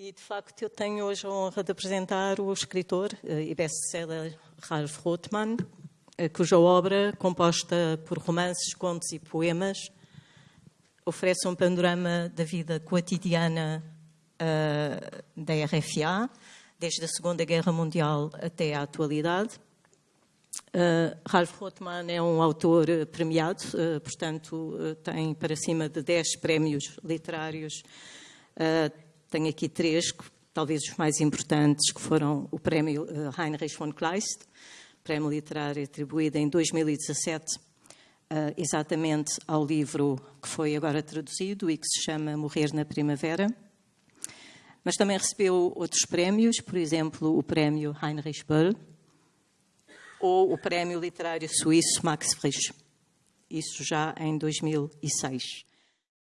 E, de facto, eu tenho hoje a honra de apresentar o escritor eh, e best-seller Ralph Rothman, eh, cuja obra, composta por romances, contos e poemas, oferece um panorama da vida cotidiana uh, da RFA, desde a Segunda Guerra Mundial até à atualidade. Uh, Ralph Rothman é um autor premiado, uh, portanto, tem para cima de 10 prémios literários tenho aqui três, talvez os mais importantes, que foram o prémio eh, Heinrich von Kleist, prémio literário atribuído em 2017 Uh, eh, exatamente ao livro que foi agora traduzido e que se chama Morrer na Primavera. Mas também recebeu outros prémios, por exemplo, o prémio Heinrich Böll ou o prémio literário suíço Max Frisch. Isso já em 2006.